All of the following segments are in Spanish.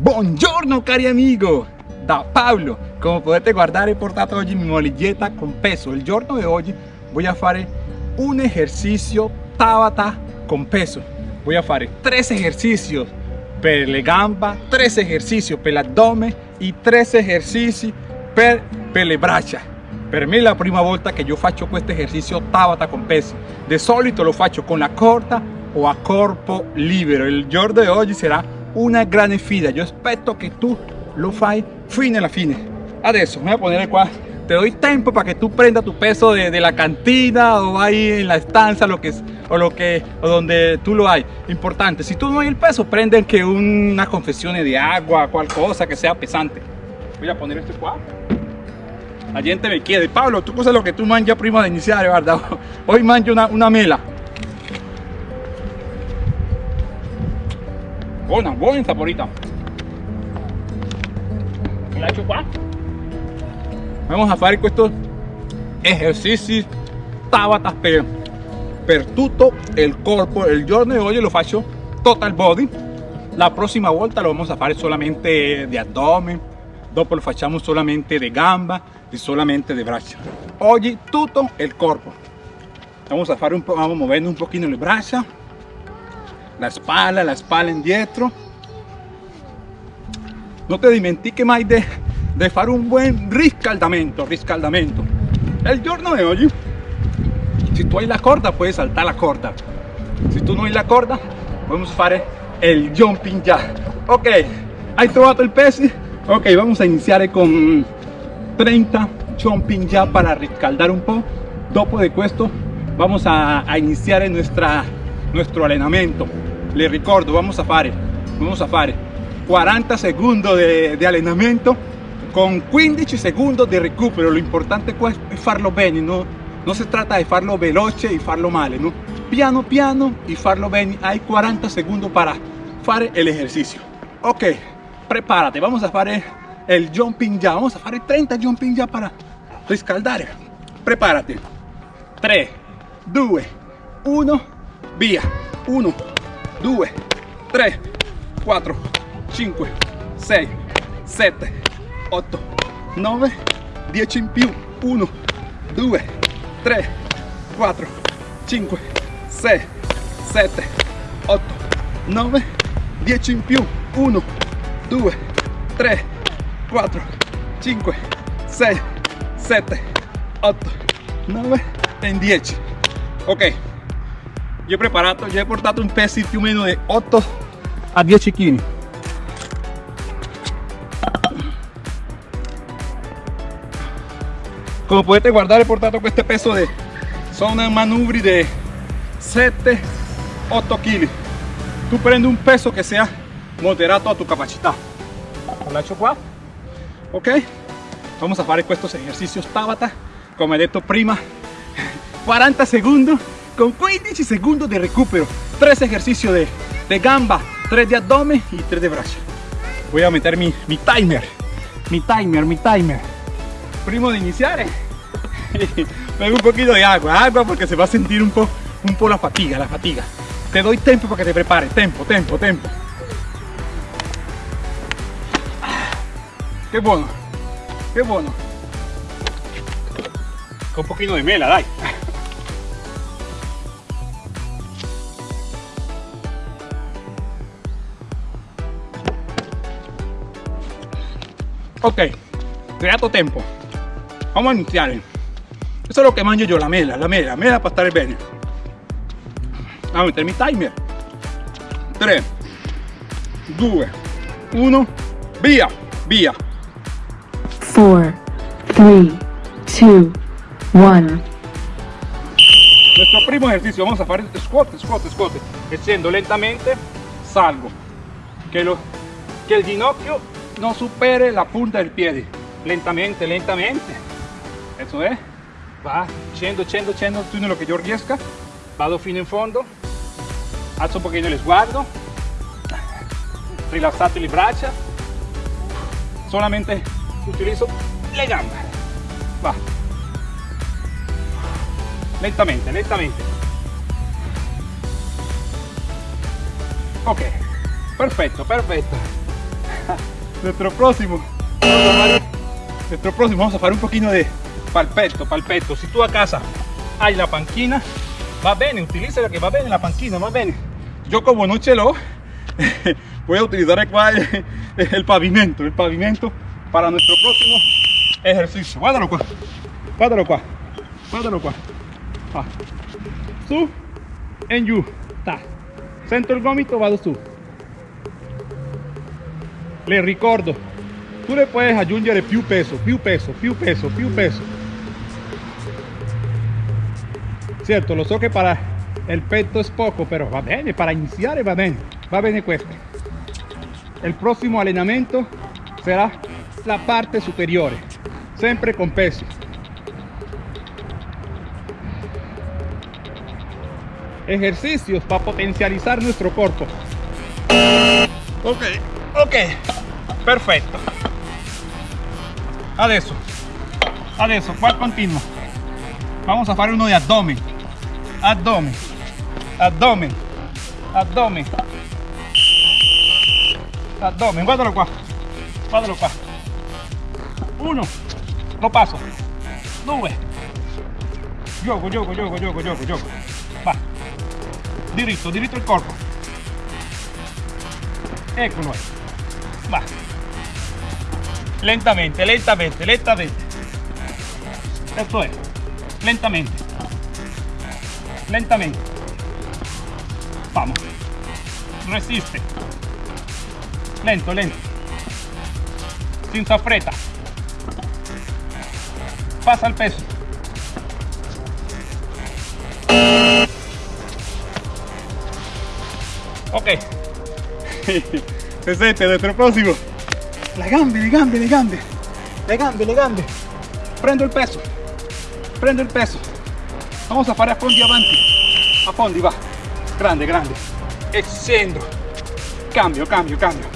Buongiorno cari amigo, da Paolo. Come potete guardare ho portato oggi mi molletta con peso. Il giorno di oggi voy a fare un ejercicio Tabata con peso. Voy a fare tres ejercicios per le gambe, tres ejercicios per l'addome e tres ejercicios per, per le braccia. Per me è la prima volta che io faccio questo esercizio Tabata con peso. Di solito lo faccio con la corda o a corpo libero. Il giorno di oggi sarà una grande fida. Io aspetto che tu lo fai fino alla fine. Adesso me voy a poner qua. Te doy tiempo para que tú prenda tu peso de, la cantina o ahí en la estancia lo que, o lo que o donde tú lo hay. Importante, si tú no hay el peso, prenden que una confesión de agua, cual cosa que sea pesante. Voy a poner esto qua. La gente me quiere. Pablo, tú cosa lo que tú manjas prima de iniciar, ¿verdad? Hoy manjo una, una mela. Buena, buena saporita. La qua. Vamos a fare questo esercizi Tabata per, per tutto il corpo. Il giorno di oggi lo faccio total body. La prossima volta lo vamos a fare solamente di addome. Dopo lo facciamo solamente di gamba e solamente di braccia. Oggi tutto il corpo. Vamos a fare un po', vamos muovendo un pochino le braccia, la spalla, la spalla indietro. No te dimentichi mai de, de fare un buen riscaldamento, riscaldamento. El giorno di oggi, si tu hai la corda, puoi saltare la corda. Se tu non hai la corda, a fare il jumping jack. Ok, hai trovato il peso? Ok, vamos a iniziare con 30 jumping jack para riscaldar un po'. Dopo de questo vamos a, a iniciare nuestra, nuestro allenamento. Le ricordo, vamos a fare, vamos a fare 40 secondi di, di allenamento con 15 secondi di recupero. Lo importante qua è farlo bene, no? non si tratta di farlo veloce e farlo male, no? piano piano e farlo bene. Hai 40 secondi per fare l'esercizio. Ok, prepárate, vamos a fare il jumping jack, vamos a fare 30 jumping jack para riscaldare. Prepárate. 3, 2, 1, via. 1, 2, 3, 4, 5, 6, 7, 8, 9, 10 in più. 1, 2, 3, 4, 5, 6, 7, 8, 9, 10 in più. 1, 2, 3, 4, 5, 6, 7, 8, 9 e 10. Ok, io ho preparato, io ho portato un peso più o meno di 8 a 10 kg. Come potete guardare ho portato questo peso di sono manubri di 7 8 kg. Tu prendi un peso che sia moderato a tu capacità. Lo lascio qua. Ok? Vamos a fare questo esercizio Tabata, come detto prima, 40 secondi con 15 secondi di recupero. 3 esercicios de, de gamba, 3 de abdomen y 3 de braccia. Voy a meter mi, mi timer, mi timer, mi timer. Prima di iniziare, pego un poquito de agua, agua porque se va a sentir un po', un po' la fatiga, la fatiga. Te doy tiempo para que te prepares, tempo, tempo, tempo. Qué bueno, qué bueno. Con un poquito de mela, dai. Ok, creato tempo. Vamos a iniziare. Questo è lo che mangio io, la mela, la mela, la mela per stare bene. Vamos a mettermi timer. 3, 2, 1, via, via. 4, 3, 2, 1. Nuestro primo ejercicio, vamos a fare squat, squat, squat. Scendo lentamente, salgo. Que, lo, que el ginocchio no supere la punta del piede. Lentamente, lentamente. Eso es. Va, scendo, scendo, scendo, tutto lo che io riesca. Vado fino in fondo. Alzo un pochino lo sguardo. Rilassate le braccia. Solamente utilizzo le gambe. Va. Lentamente, lentamente. Ok, perfetto, perfetto. Nuestro próximo. Fare- nuestro próximo vamos a hacer un poquito de palpetto, palpetto. Si tú a casa hay la panquina, va bene, utiliza que va bene la panquina, va bene. Yo como no ce l'ho, voy a utilizar el, el pavimento, el pavimento para nuestro próximo ejercicio. Guárdalo qua, guárdalo qua, guárdalo qua. Ah. Su e giù, ta. Sento il gomito, vado su. Le ricordo, tu le puedes aggiungere più peso, più peso, più peso, più peso. Cierto, lo so que para el petto es poco, pero va bene, para iniciar va bene, va bene questo. El próximo allenamento será la parte superior, siempre con peso. Ejercicios para potencializar nuestro cuerpo. Ok, ok, perfecto. Adesso, adesso, qua continuo. Vamos a fare uno de abdomen. Abdomen, abdomen, abdomen. Abdomen, guardalo qua. Guardalo qua. Uno, lo paso. Due. Gioco, gioco, gioco, gioco, gioco, gioco. Va. Diritto, diritto il corpo. Eccolo. Va. Lentamente, lentamente, lentamente. Esto es. Lentamente. Lentamente. Vamos. Resiste. Lento, lento. Sin fretta. Pasa el peso. Ok. Presente, nuestro próximo. Le gambe, le gambe, le gambe. Le gambe, le gambe. Prendo il peso. Prendo il peso. Vamos a fare a fondi avanti. A fondi, va. Grande, grande. E scendo. Cambio, cambio, cambio.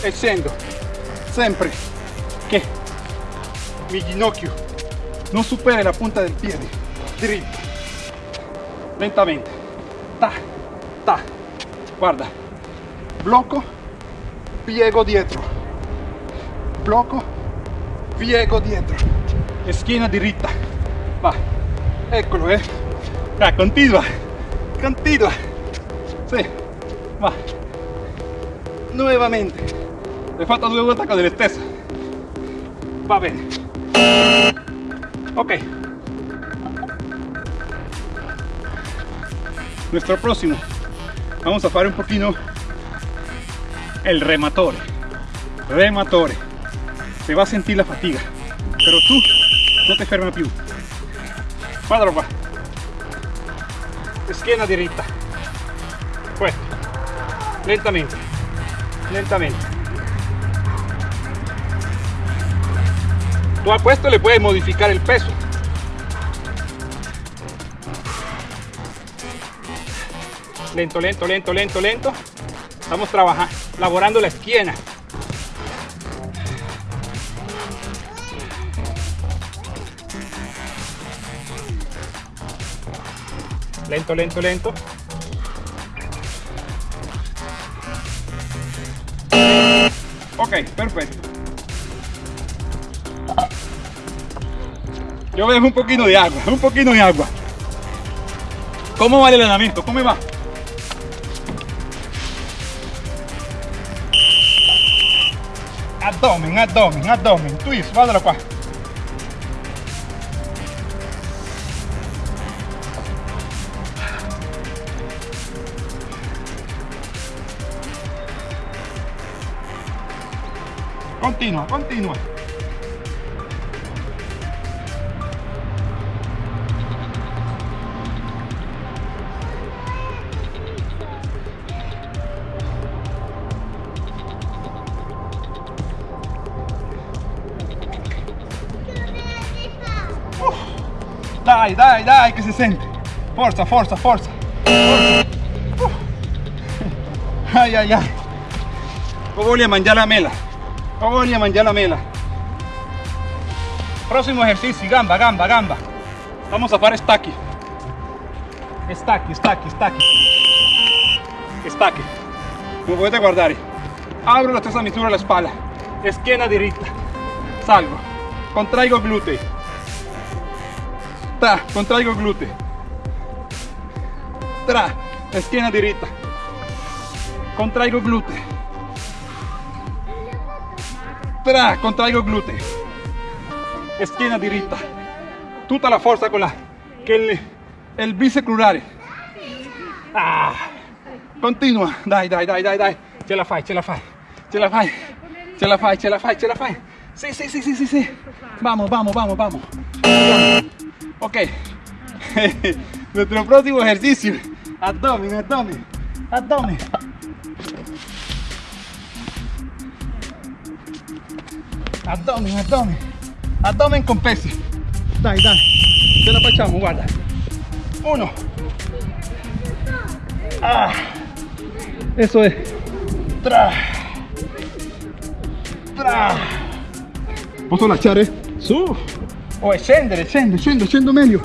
E scendo. Sempre che mi ginocchio non superi la punta del piede. Diritto. Lentamente. Ta, ta. Guarda. Blocco. Piego dietro. Blocco. Piego dietro. Schiena diritta. Va. Eccolo, eh. Dai, continua. Continua. Sì. Va. Nuovamente. L'hai fatto due volte con le stesse. Va bene. Ok. Nuestro próximo. Vamos a fare un poquito el rematore. Rematore. Se va a sentir la fatiga. Pero tú no te ferma più. Guardalo qua. Schiena diritta. Questo. Lentamente. Lentamente. Tú a questo le puedes modificar el peso. Lento, lento, lento, lento, lento. Estamos trabajando, laborando la esquina. Lento, lento, lento. Ok, perfecto. Yo dejo un poquito de agua, un poquito de agua. ¿Cómo va el entrenamiento? ¿Cómo va? Abdomen, abdomen, abdomen. Twist, guardalo qua. Continua, continua. Dai, dai, dai, che si sente. Forza, forza, forza. forza. Uh. Ai, ai, ai. Ho voglia mangiare la mela. Ho voglia mangiare la mela. Próximo ejercicio, gamba, gamba, gamba. Vamos a fare stacchi. Stacchi, stacchi, stacchi. Stacchi. Come potete guardare. Abro la stessa misura la spalla. Schiena diritta. Salgo. Contraigo glútei. Tra, contraigo glútei. Tra, schiena diritta. Contraigo glútei. Tra, contraigo glútei. Schiena diritta. Tutta la forza con la che il, il bíceps crurale. Ah. Continua, dai, dai, dai, dai, dai. Ce la fai, ce la fai. Ce la fai. Ce la fai, ce la fai, ce la fai. Sí, sí, sí, sí, sí, sí. Vamos, vamos, vamos, vamos. Ok. Nuestro próximo ejercicio. Abdomen, abdomen, abdomen. Abdomen, abdomen. Abdomen con pesi. Dai, dai. Ce la facciamo, guarda. Uno. Ah. Eso es. Tra. Tra. Posso lasciare? Su. O scendere, scendo, scendo, scendo meglio.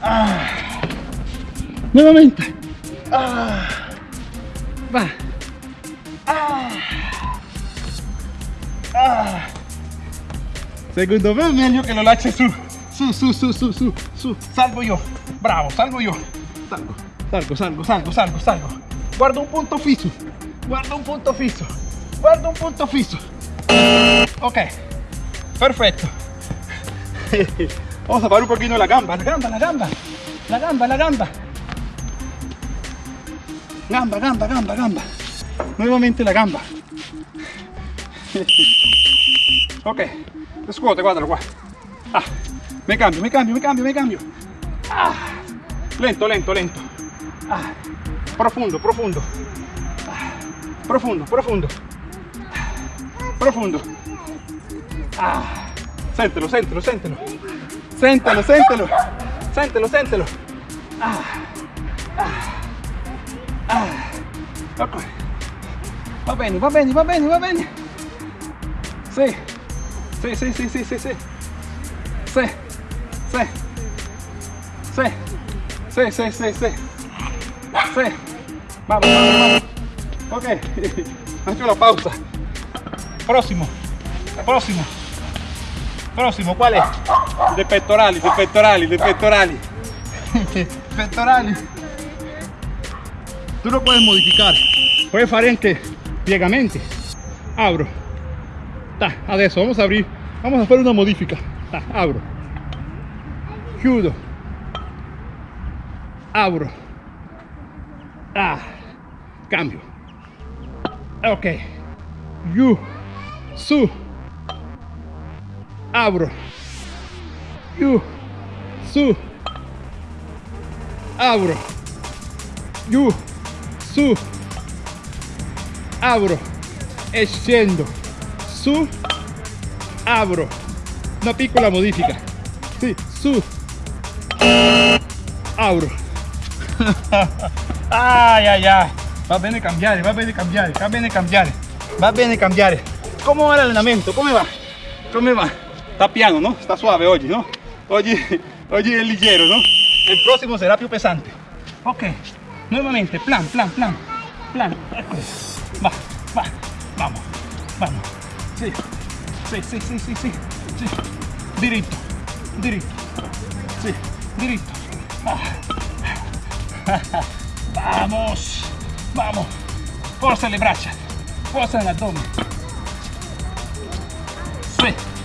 Ah. Nuovamente. Ah. Va. Ah. Ah. Secondo me è meglio che lo lasci su. Su, su, su, su, su, su. Salgo io. Bravo, salgo io. Salgo, salgo, salgo, salgo, salgo, salgo. Guarda un punto fisso. Guarda un punto fisso. Guarda un punto fisso. Ok. Perfecto. Vamos a parar un poquito la gamba, la gamba, la gamba. La gamba, la gamba. Gamba, gamba, gamba, gamba. Nuevamente la gamba. Ok. Scuote, guardalo qua. Ah, me cambio, me cambio, me cambio, me cambio. Ah, lento, lento, lento. Ah, profundo, profundo. Ah, profundo, profundo. Profundo. Ah, séntelo, séntelo, séntelo. Séntelo, séntelo. Séntelo, séntelo. Ah, ah, ah. Ok. Va bene, va bene, va bene, va bene. Sì, sì, sì, sì, sì, sì. Sì. Sì. Sì. Sì, sì, sì, sì. Sì. Vamos, vamos, vamos. Ok. Faccio la pausa. Próximo. Próximo. Próximo, ¿cuál es? De pectorali, de pectorali, de pectorali. pectorali. Tú lo puedes modificar. Puedes fare anche piegamenti. Abro. Ta, adesso vamos a abrir. Vamos a hacer una modifica. Ta, abro. Chiudo. Abro. Ah. Cambio. Ok. You. Su. Abro. You. Su. Abro. You. Su. Abro. E scendo. Su. Abro. Una piccola modifica. Sì, su. Abro. ay, ay, ay. Va bene cambiare, va bene cambiare, va bene cambiare. Va bene cambiare. ¿Cómo va el allenamento? ¿Cómo va? ¿Cómo va? Está piano, ¿no? Está suave hoy, ¿no? Hoy, hoy es ligero, ¿no? El próximo será più pesante. Ok. Nuevamente, plan, plan, plan. Plan. Va, va. Vamos, vamos. Sí. Sí, sí, sí, sí, sí. sí. Diritto, diritto. Sí, diritto. Ah. Vamos, vamos. Forza le braccia, forza l'addome. Sí.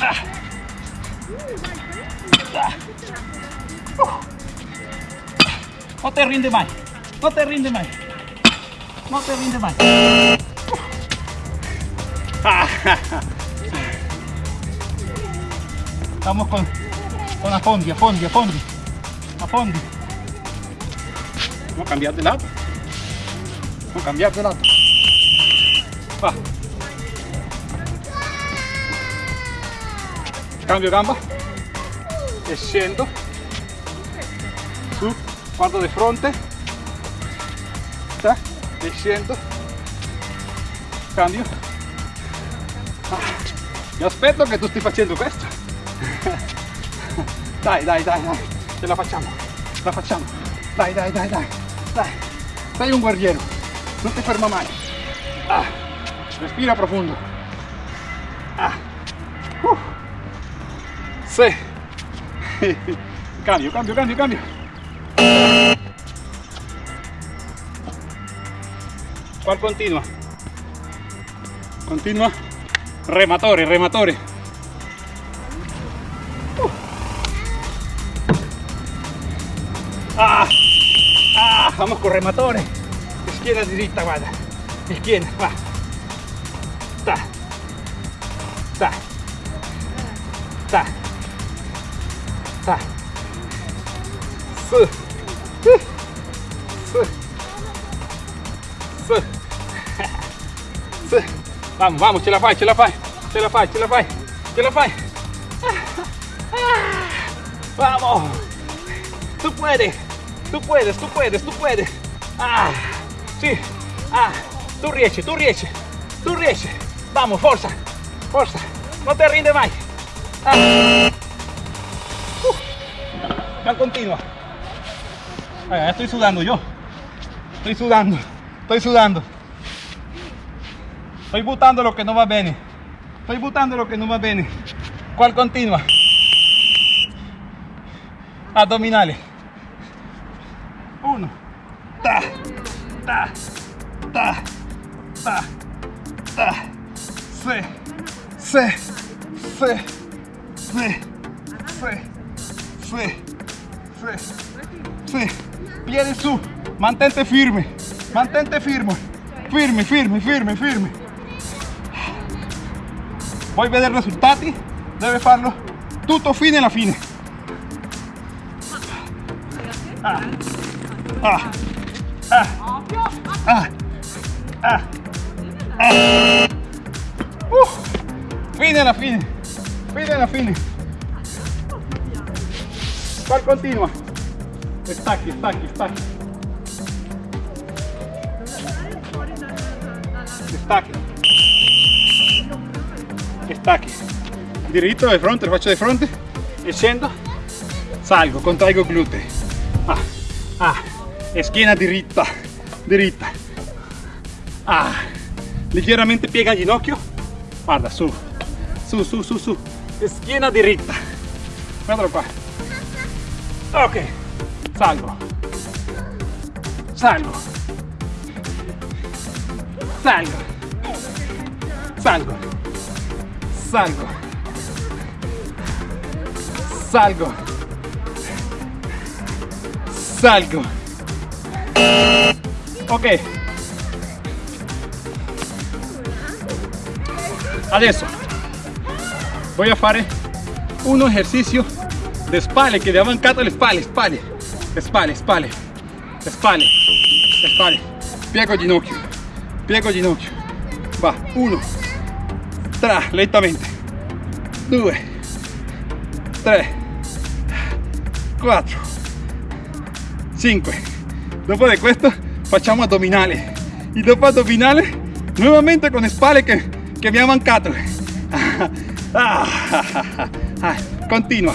Ah. Ah. Uh. No te rinde más, no te rinde más, no te rinde más. Vamos con, con a fondi, a fondi, a fondi, a fondi. Vamos a cambiar de lado. Vamos a cambiar de lado. Cambio gamba. E scendo. Su. Guardo di fronte. Ta. E. Cambio. Ah. Mi aspetto che tu stai facendo questo. dai, dai, dai, dai. Ce la facciamo. La facciamo. Dai, dai, dai, dai. Dai, sei un guerriero, non ti ferma mai. Ah, respira profondo. Ah. Sì. cambio, cambio, cambio, cambio. ¿Cuál continua? Continua. Rematore, rematore. Uh. Ah, ah, vamos con rematore. Izquierda, derecha, guarda. Izquierda, va. Vamos, vamos, ce la fai, ce la fai, ce la fai, ce la fai, ce la fai. Vamos. Tú puedes, tú puedes, tú puedes, tú puedes. Ah, sí. Ah, tú riesci, tú riesci, tú riesci. Vamos, forza, forza. No te rinde más. Ah. Uh. Continua. Estoy sudando yo. Estoy sudando, estoy sudando. Estoy botando lo que no va bene. Estoy botando lo que no va bene. ¿Cuál continua? Abdominales. Uno. Ta. Ta. Ta. Ta. Ta. Sí. Sí. Sí. Mantente firme. Mantente firme. Firme, firme, firme, firme. Vuoi vedere i risultati? Deve farlo tutto fine alla fine. Ah. Ah. Ah. Ah. Ah. Ah. Uh. Fine alla fine. Fine alla fine. Qual continua? Stacchi, stacchi, stacchi. Stacchi. Stacchi. Diritto di fronte, lo faccio di fronte e scendo. Salgo, contraigo glutei. Ah, ah, schiena diritta, diritta. Ah, leggermente piega il ginocchio. Guarda, su, su, su, su, su. Schiena diritta. Guardalo qua. Ok, salgo. Salgo. Salgo. Salgo. Salgo. Salgo. Salgo. Ok. Adesso voy a fare un esercizio di spalle che abbiamo mancato le spalle, spalle, le spalle, spalle, le spalle, le spalle. Piego ginocchio, piego ginocchio. Va, uno, lentamente. 2 3 4 5 dopo di questo facciamo addominali e dopo addominali nuovamente con spalle che, che mi ha mancato continua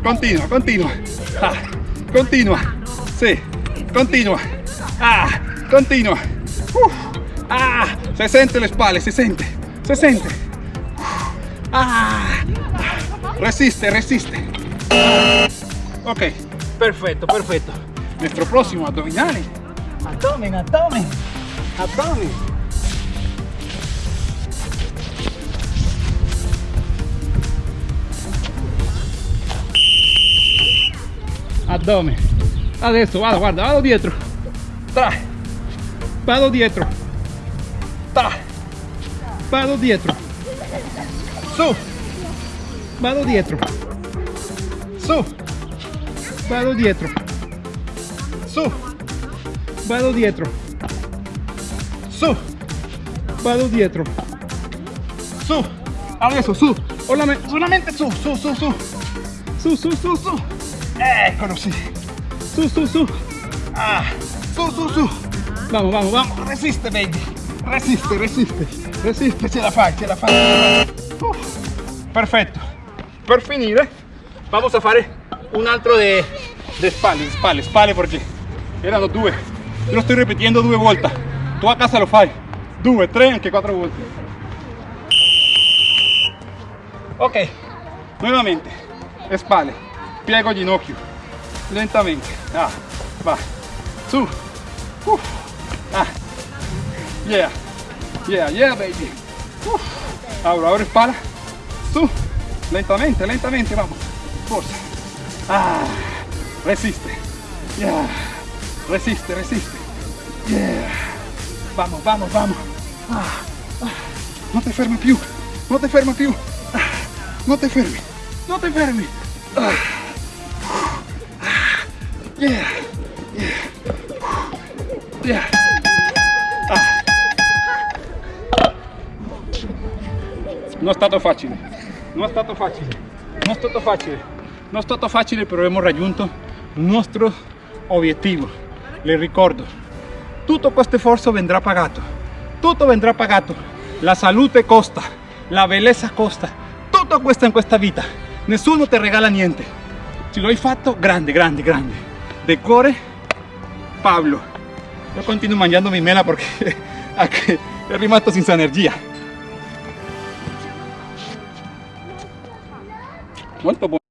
ah, continua continua continua sì ah, continua continua ah, se sente le spalle se sente se sente ah, resiste, resiste, ok, perfecto, perfecto, nuestro próximo abdominale, abdomen, abdomen, abdomen. addome adesso vado guarda vado dietro. Tra. Vado dietro. Tra. Vado dietro su. Vado dietro. Su. Vado dietro. Su. Vado dietro. Su. Vado dietro. Su. Ahora eso, su. solamente su, su, su, su. Su, su, su, su. Eh, Eccolo. Su, su, su. Ah, su, su, su. Vamos, vamos, vamos. Resiste, baby. Resiste, resiste. Resiste, se la fai, ce la fai. Ce la fai. Uh, perfetto. Per finire, vamos a fare un altro de, de spalle, spalle, spalle perché erano due. Io lo sto ripetendo due volte. Tu a casa lo fai. Due, tre, anche quattro volte. Ok, nuovamente. Spalle, piego ginocchio. Lentamente. Ah, va. Su. Ah. Yeah. Yeah, yeah, baby. Ahora, ahora espalda. Su. Lentamente, lentamente, vamos. Forza. Ah. Resiste. Yeah. Resiste, resiste. Yeah. Vamos, vamos, vamos. Ah, ah. No te fermi più. No te fermi più. Ah, No te fermi. No te fermi. Ah. Yeah. Yeah. Yeah. Non è stato facile. Non è stato facile. Non è stato facile. Non è stato facile, però abbiamo raggiunto il nostro obiettivo. Le ricordo, tutto questo sforzo vendrà pagato. Tutto vendrà pagato. La salute costa, la bellezza costa. Tutto questo in questa vita. Nessuno ti regala niente. Se lo hai fatto, grande, grande, grande. De cuore, Pablo. Io continuo mangiando mi mela perché è rimasto senza energia. Buono.